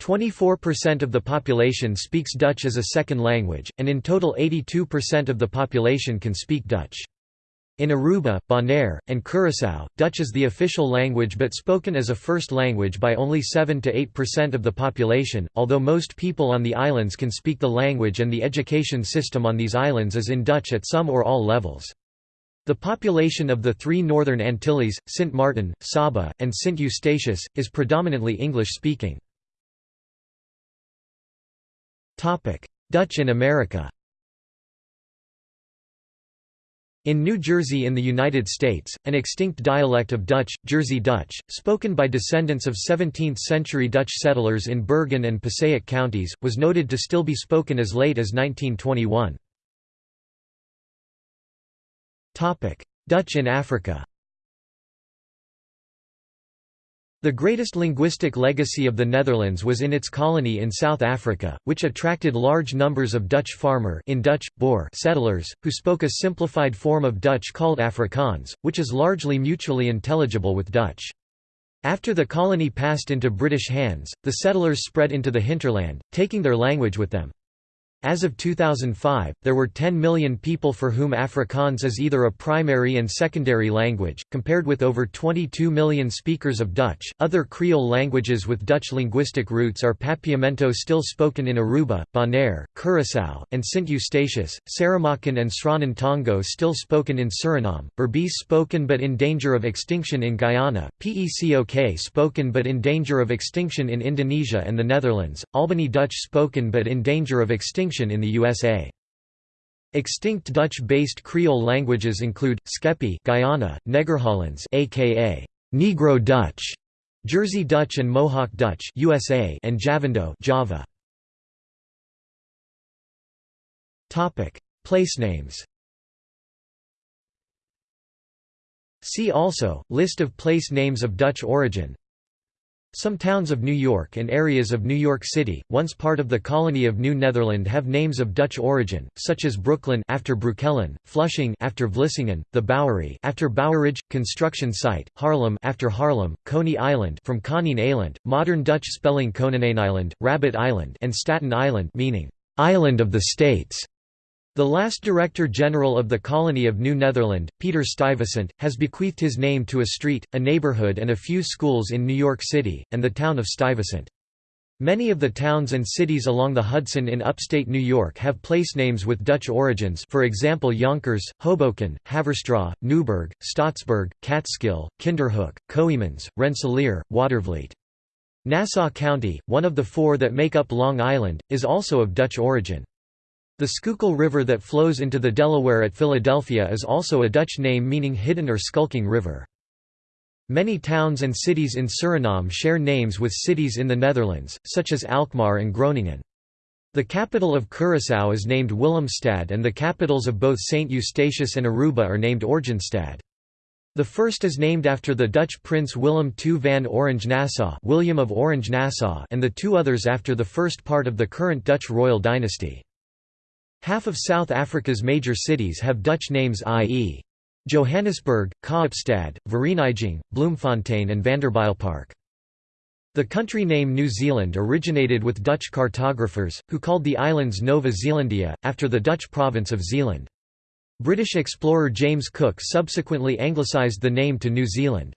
24% of the population speaks Dutch as a second language, and in total 82% of the population can speak Dutch. In Aruba, Bonaire, and Curaçao, Dutch is the official language but spoken as a first language by only 7 to 8% of the population, although most people on the islands can speak the language and the education system on these islands is in Dutch at some or all levels. The population of the three northern Antilles, Sint Maarten, Saba, and Sint Eustatius, is predominantly English-speaking. Dutch in America In New Jersey in the United States, an extinct dialect of Dutch, Jersey Dutch, spoken by descendants of 17th-century Dutch settlers in Bergen and Passaic counties, was noted to still be spoken as late as 1921. Dutch in Africa The greatest linguistic legacy of the Netherlands was in its colony in South Africa, which attracted large numbers of Dutch farmer in Dutch, Boer settlers, who spoke a simplified form of Dutch called Afrikaans, which is largely mutually intelligible with Dutch. After the colony passed into British hands, the settlers spread into the hinterland, taking their language with them. As of 2005, there were 10 million people for whom Afrikaans is either a primary and secondary language, compared with over 22 million speakers of Dutch. Other Creole languages with Dutch linguistic roots are Papiamento, still spoken in Aruba, Bonaire, Curaçao, and Sint Eustatius, Saramaccan and Sranan Tongo, still spoken in Suriname, Berbice, spoken but in danger of extinction in Guyana, Pecok, spoken but in danger of extinction in Indonesia and the Netherlands, Albany Dutch, spoken but in danger of extinction in the USA. Extinct Dutch-based Creole languages include Skepi, Guyana, Negerhollands, aka Negro Dutch, Jersey Dutch and Mohawk Dutch, USA, and Javando, Java. Topic: Place names. See also List of place names of Dutch origin. Some towns of New York and areas of New York City, once part of the colony of New Netherland have names of Dutch origin, such as Brooklyn after Broekelen, Flushing after Vlissingen, the Bowery after Bouwerij, construction site, Harlem after Haarlem, Coney Island from Konijn Eiland, modern Dutch spelling Island, Rabbit Island and Staten Island meaning island of the states. The last Director General of the Colony of New Netherland, Peter Stuyvesant, has bequeathed his name to a street, a neighborhood and a few schools in New York City, and the town of Stuyvesant. Many of the towns and cities along the Hudson in upstate New York have place names with Dutch origins for example Yonkers, Hoboken, Haverstraw, Newburgh, Staatsburg, Catskill, Kinderhook, Coeymans, Rensselaer, Watervliet. Nassau County, one of the four that make up Long Island, is also of Dutch origin. The Schuylkill River that flows into the Delaware at Philadelphia is also a Dutch name meaning hidden or skulking river. Many towns and cities in Suriname share names with cities in the Netherlands, such as Alkmaar and Groningen. The capital of Curaçao is named Willemstad and the capitals of both St. Eustatius and Aruba are named Oranjestad. The first is named after the Dutch Prince Willem II van Orange-Nassau William of Orange-Nassau and the two others after the first part of the current Dutch royal dynasty. Half of South Africa's major cities have Dutch names i.e. Johannesburg, Kaapstad, Vereeniging, Bloemfontein and Vanderbijlpark. The country name New Zealand originated with Dutch cartographers, who called the islands Nova Zealandia, after the Dutch province of Zeeland. British explorer James Cook subsequently anglicised the name to New Zealand.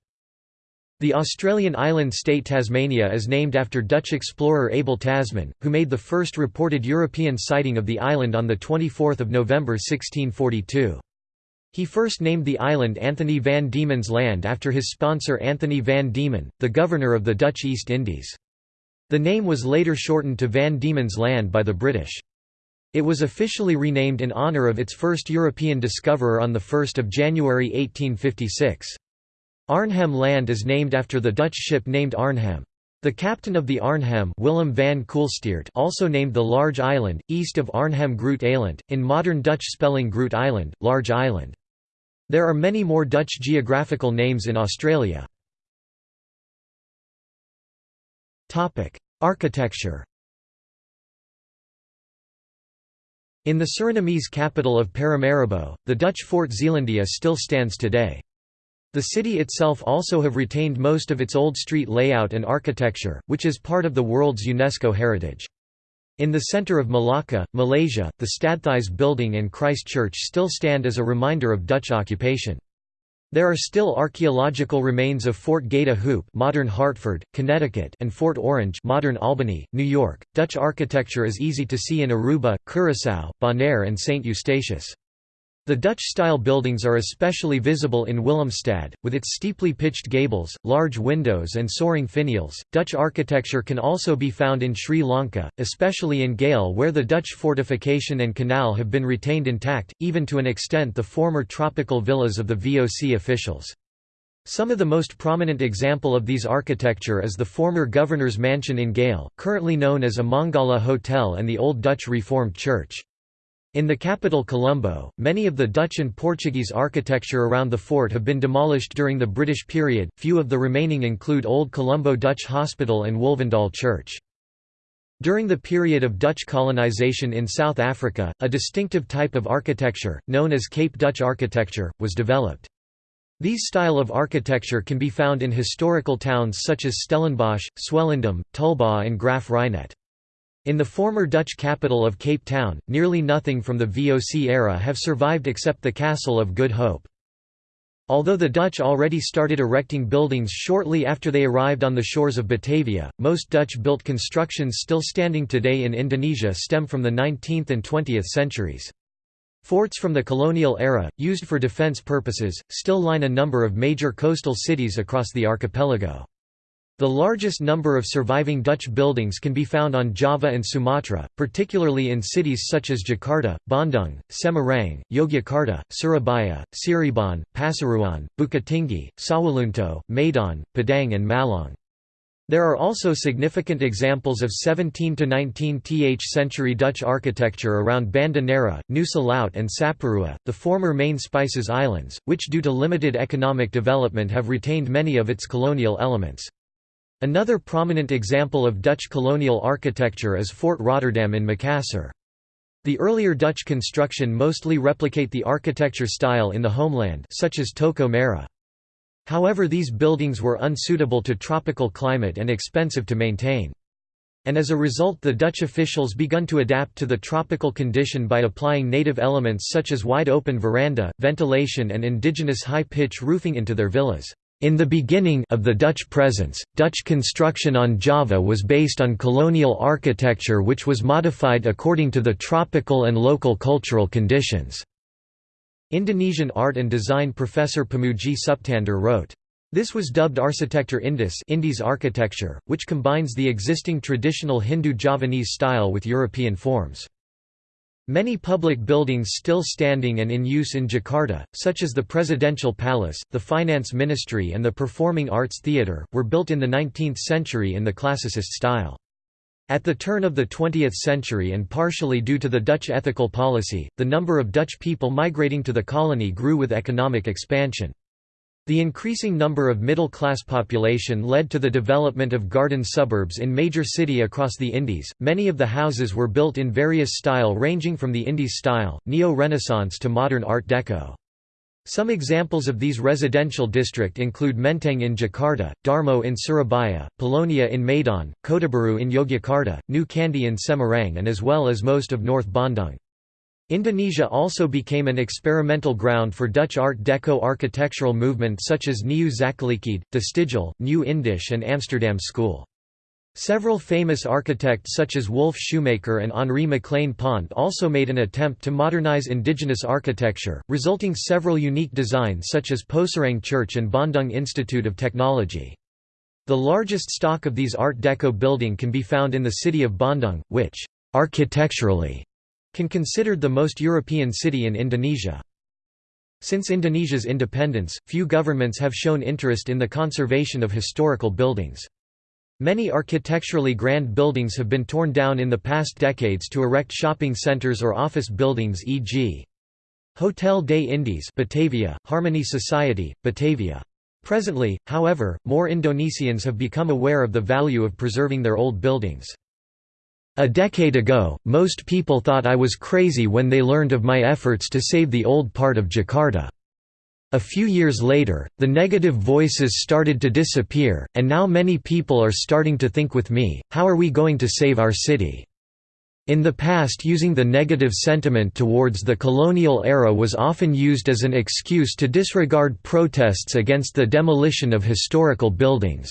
The Australian island state Tasmania is named after Dutch explorer Abel Tasman, who made the first reported European sighting of the island on 24 November 1642. He first named the island Anthony van Diemen's Land after his sponsor Anthony van Diemen, the governor of the Dutch East Indies. The name was later shortened to Van Diemen's Land by the British. It was officially renamed in honour of its first European discoverer on 1 January 1856. Arnhem Land is named after the Dutch ship named Arnhem. The captain of the Arnhem Willem van Coolsteerdt also named the large island, east of Arnhem Groot Eiland, in modern Dutch spelling Groot Island, Large Island. There are many more Dutch geographical names in Australia. Architecture In the Surinamese capital of Paramaribo, the Dutch Fort Zeelandia still stands today. The city itself also have retained most of its old street layout and architecture, which is part of the world's UNESCO heritage. In the center of Malacca, Malaysia, the Stadthuis building and Christ Church still stand as a reminder of Dutch occupation. There are still archaeological remains of Fort Goede Hoop, modern Hartford, Connecticut, and Fort Orange, modern Albany, New York. Dutch architecture is easy to see in Aruba, Curaçao, Bonaire, and Saint Eustatius. The Dutch-style buildings are especially visible in Willemstad, with its steeply pitched gables, large windows and soaring finials. Dutch architecture can also be found in Sri Lanka, especially in Galle where the Dutch fortification and canal have been retained intact, even to an extent the former tropical villas of the VOC officials. Some of the most prominent example of these architecture is the former governor's mansion in Galle, currently known as Amangalla Hotel and the Old Dutch Reformed Church. In the capital Colombo, many of the Dutch and Portuguese architecture around the fort have been demolished during the British period, few of the remaining include Old Colombo Dutch Hospital and Wolvendal Church. During the period of Dutch colonization in South Africa, a distinctive type of architecture, known as Cape Dutch architecture, was developed. These style of architecture can be found in historical towns such as Stellenbosch, Swellendam, Tulbagh and Graaff-Reinet. In the former Dutch capital of Cape Town, nearly nothing from the VOC era have survived except the Castle of Good Hope. Although the Dutch already started erecting buildings shortly after they arrived on the shores of Batavia, most Dutch-built constructions still standing today in Indonesia stem from the 19th and 20th centuries. Forts from the colonial era, used for defense purposes, still line a number of major coastal cities across the archipelago. The largest number of surviving Dutch buildings can be found on Java and Sumatra, particularly in cities such as Jakarta, Bandung, Semarang, Yogyakarta, Surabaya, Cirebon, Pasuruan, Bukittinggi, Sawahlunto, Medan, Padang and Malang. There are also significant examples of 17 to 19th century Dutch architecture around Banda Neira, Nusa Laut and Saparua, the former main Spices Islands, which due to limited economic development have retained many of its colonial elements. Another prominent example of Dutch colonial architecture is Fort Rotterdam in Makassar. The earlier Dutch construction mostly replicate the architecture style in the homeland such as Toko Merah. However these buildings were unsuitable to tropical climate and expensive to maintain. And as a result the Dutch officials begun to adapt to the tropical condition by applying native elements such as wide-open veranda, ventilation and indigenous high-pitch roofing into their villas. In the beginning of the Dutch presence, Dutch construction on Java was based on colonial architecture which was modified according to the tropical and local cultural conditions. Indonesian art and design professor Pamudji Suptandar wrote, this was dubbed Arsitektur Indis Indies architecture, which combines the existing traditional Hindu Javanese style with European forms. Many public buildings still standing and in use in Jakarta, such as the Presidential Palace, the Finance Ministry and the Performing Arts Theatre, were built in the 19th century in the classicist style. At the turn of the 20th century and partially due to the Dutch ethical policy, the number of Dutch people migrating to the colony grew with economic expansion. The increasing number of middle-class population led to the development of garden suburbs in major city across the Indies. Many of the houses were built in various style ranging from the Indies style, Neo-Renaissance to modern Art Deco. Some examples of these residential district include Menteng in Jakarta, Darmo in Surabaya, Polonia in Medan, Kotabaru in Yogyakarta, New Kandy in Semarang and as well as most of North Bandung. Indonesia also became an experimental ground for Dutch Art Deco architectural movement such as Nieuw Zakelijkheid, De Stijl, New Indisch and Amsterdam School. Several famous architects such as Wolff Schoemaker and Henri Maclaine Pont also made an attempt to modernize indigenous architecture, resulting several unique designs such as Pohsarang Church and Bandung Institute of Technology. The largest stock of these Art Deco building can be found in the city of Bandung, which, architecturally, can considered the most European city in Indonesia. Since Indonesia's independence, few governments have shown interest in the conservation of historical buildings. Many architecturally grand buildings have been torn down in the past decades to erect shopping centers or office buildings e.g. Hotel des Indes Batavia, Harmony Society, Batavia. Presently, however, more Indonesians have become aware of the value of preserving their old buildings. A decade ago, most people thought I was crazy when they learned of my efforts to save the old part of Jakarta. A few years later, the negative voices started to disappear, and now many people are starting to think with me, how are we going to save our city? In the past using the negative sentiment towards the colonial era was often used as an excuse to disregard protests against the demolition of historical buildings.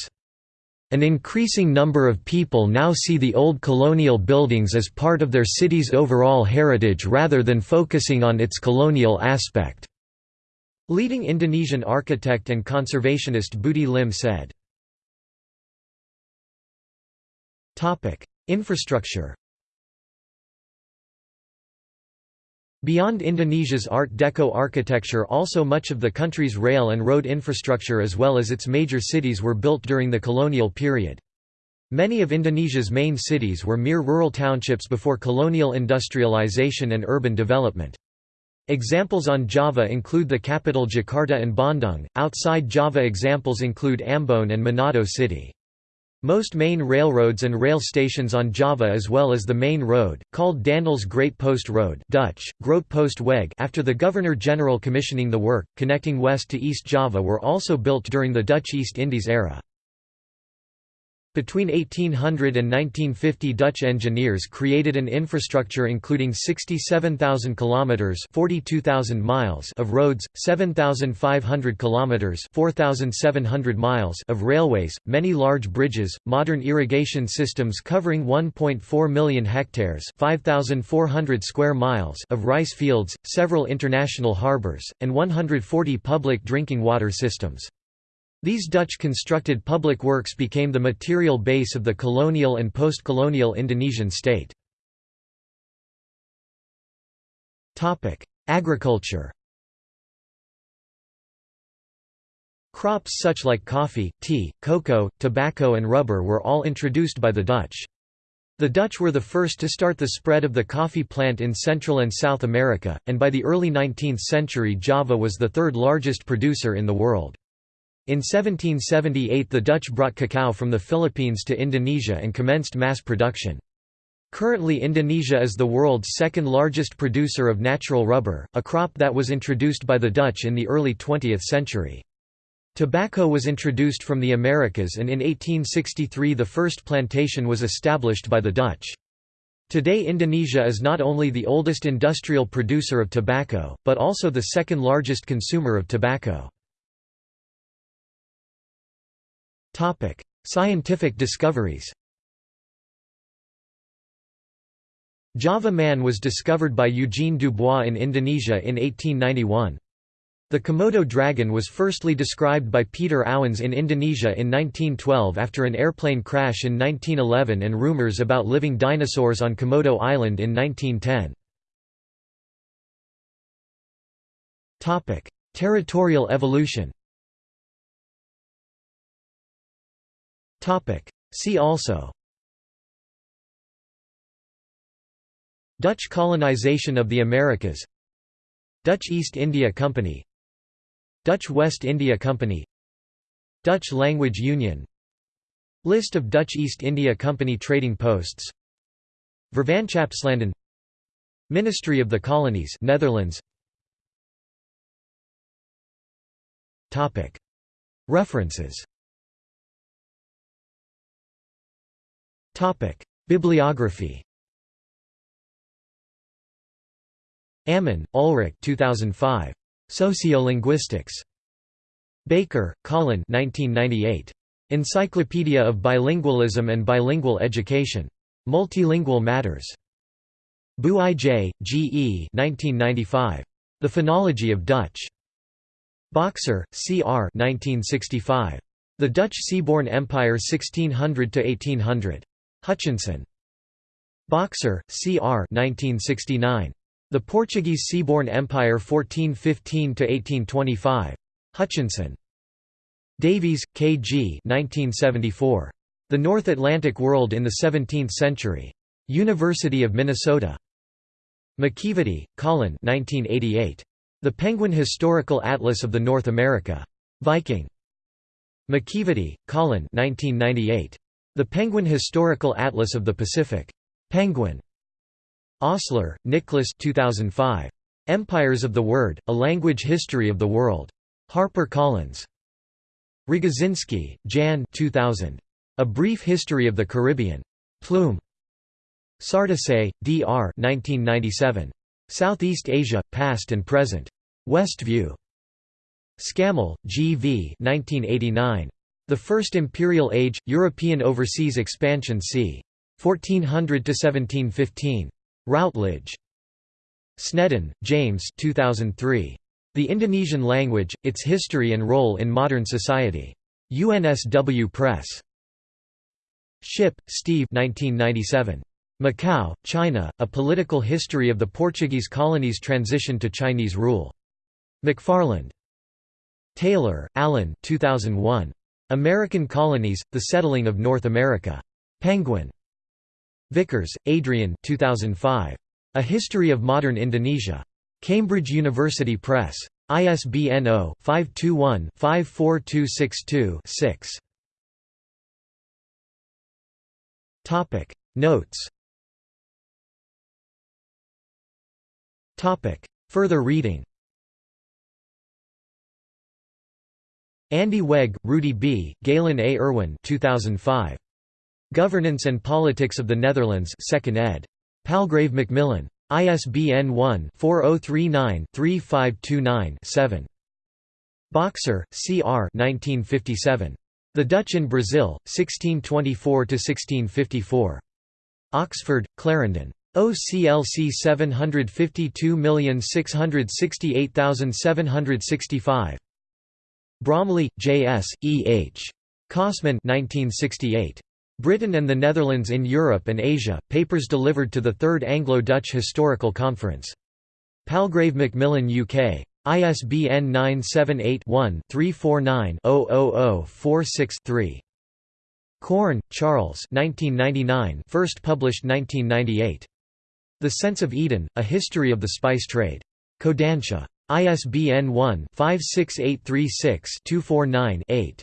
An increasing number of people now see the old colonial buildings as part of their city's overall heritage rather than focusing on its colonial aspect. Leading Indonesian architect and conservationist Budi Lim said. Infrastructure Beyond Indonesia's Art Deco architecture also much of the country's rail and road infrastructure as well as its major cities were built during the colonial period. Many of Indonesia's main cities were mere rural townships before colonial industrialization and urban development. Examples on Java include the capital Jakarta and Bandung, outside Java examples include Ambon and Manado City. Most main railroads and rail stations on Java as well as the main road, called Daendels' Great Post Road Dutch, Groot Post Weg after the Governor-General commissioning the work, connecting west to East Java were also built during the Dutch East Indies era. Between 1800 and 1950 Dutch engineers created an infrastructure including 67,000 kilometers (42,000 miles) of roads, 7,500 kilometers (4,700 miles) of railways, many large bridges, modern irrigation systems covering 1.4 million hectares (5,400 square miles) of rice fields, several international harbors, and 140 public drinking water systems. These Dutch-constructed public works became the material base of the colonial and post-colonial Indonesian state. Agriculture Crops such like coffee, tea, cocoa, tobacco and rubber were all introduced by the Dutch. The Dutch were the first to start the spread of the coffee plant in Central and South America, and by the early 19th century Java was the third largest producer in the world. In 1778 the Dutch brought cacao from the Philippines to Indonesia and commenced mass production. Currently Indonesia is the world's second largest producer of natural rubber, a crop that was introduced by the Dutch in the early 20th century. Tobacco was introduced from the Americas and in 1863 the first plantation was established by the Dutch. Today Indonesia is not only the oldest industrial producer of tobacco, but also the second largest consumer of tobacco. Topic: Scientific discoveries. Java man was discovered by Eugene Dubois in Indonesia in 1891. The Komodo dragon was firstly described by Pieter Ouwens in Indonesia in 1912 after an airplane crash in 1911 and rumors about living dinosaurs on Komodo Island in 1910. Territorial evolution See also. Dutch colonization of the Americas. Dutch East India Company. Dutch West India Company. Dutch Language Union. List of Dutch East India Company trading posts. Vervanschapslanden Ministry of the Colonies Netherlands. References Bibliography Ammon, Ulrich 2005. Sociolinguistics. Baker, Colin 1998. Encyclopedia of Bilingualism and Bilingual Education. Multilingual Matters. Booij, G. E. 1995. The Phonology of Dutch. Boxer, C. R. 1965. The Dutch Seaborne Empire 1600–1800. Hutchinson. Boxer, C. R. 1969. The Portuguese Seaborne Empire 1415–1825. Hutchinson. Davies, K. G. 1974. The North Atlantic World in the Seventeenth Century. University of Minnesota. McEvedy, Colin 1988. The Penguin Historical Atlas of the North America. Viking. McEvedy, Colin 1998. The Penguin Historical Atlas of the Pacific. Penguin. Ostler, Nicholas 2005. Empires of the Word, A Language History of the World. Harper Collins. Rogozinski, Jan 2000. A Brief History of the Caribbean. Plume. SarDesai, D.R. 1997. Southeast Asia, Past and Present. Westview. Scammell, G. V. 1989. The First Imperial Age, European Overseas Expansion c. 1400–1715. Routledge. Snedden, James 2003. The Indonesian Language, Its History and Role in Modern Society. UNSW Press. Shipp, Steve 1997. Macau, China, A Political History of the Portuguese Colonies' Transition to Chinese Rule. McFarland. Taylor, Alan 2001. American Colonies, The Settling of North America. Penguin. Vickers, Adrian 2005. A History of Modern Indonesia. Cambridge University Press. ISBN 0-521-54262-6. Notes Further reading Andeweg, Rudy B., Galen A. Irwin 2005. Governance and Politics of the Netherlands 2nd ed. Palgrave Macmillan. ISBN 1-4039-3529-7. Boxer, C. R. 1957. The Dutch in Brazil, 1624–1654. Oxford, Clarendon. OCLC 752668765. Bromley, J. S., E. H. Kossmann 1968. Britain and the Netherlands in Europe and Asia, papers delivered to the Third Anglo-Dutch Historical Conference. Palgrave Macmillan UK. ISBN 978-1-349-00046-3. Corn, Charles 1999 first published 1998. The Sense of Eden, A History of the Spice Trade. Kodansha. ISBN 1-56836-249-8.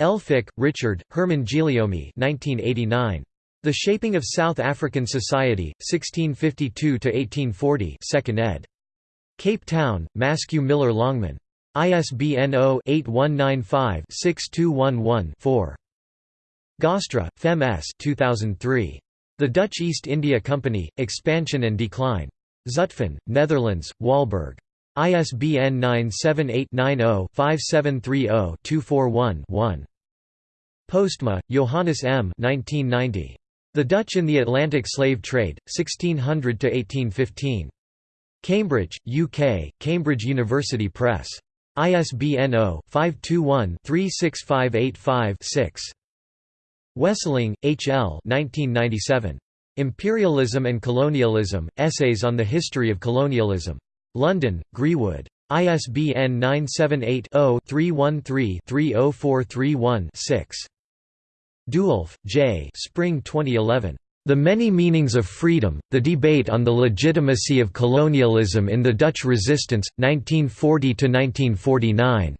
Elphick, Richard, Herman 1989. The Shaping of South African Society, 1652–1840 2nd ed. Cape Town, Maskew Miller Longman. ISBN 0-8195-6211-4. Gaastra, Fem S. 2003. The Dutch East India Company, Expansion and Decline. Zutphen, Netherlands, Walburg. ISBN 978-90-5730-241-1. Postma, Johannes M. 1990. The Dutch in the Atlantic Slave Trade, 1600–1815. Cambridge, UK, Cambridge University Press. ISBN 0-521-36585-6. Wesseling, H. L. 1997. Imperialism and Colonialism, Essays on the History of Colonialism. London, Greenwood. ISBN 978-0-313-30431-6. Doolf, J. Spring 2011. The Many Meanings of Freedom, The Debate on the Legitimacy of Colonialism in the Dutch Resistance, 1940–1949.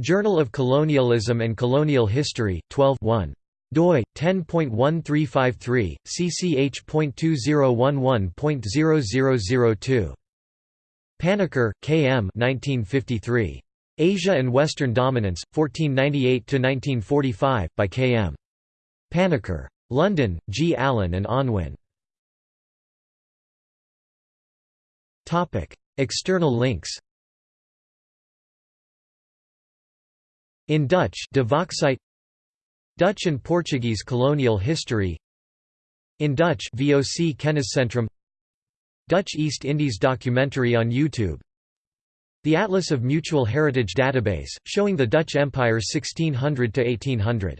Journal of Colonialism and Colonial History, 12 1 doi 10.1353 cch.2011.0002 Panikkar, K. M. 1953. Asia and Western Dominance, 1498–1945, by K. M. Panikkar. London, G. Allen and Unwin. External links In Dutch Dutch and Portuguese colonial history In Dutch VOC Kenniscentrum Dutch East Indies documentary on YouTube. The Atlas of Mutual Heritage Database, showing the Dutch Empire 1600 to 1800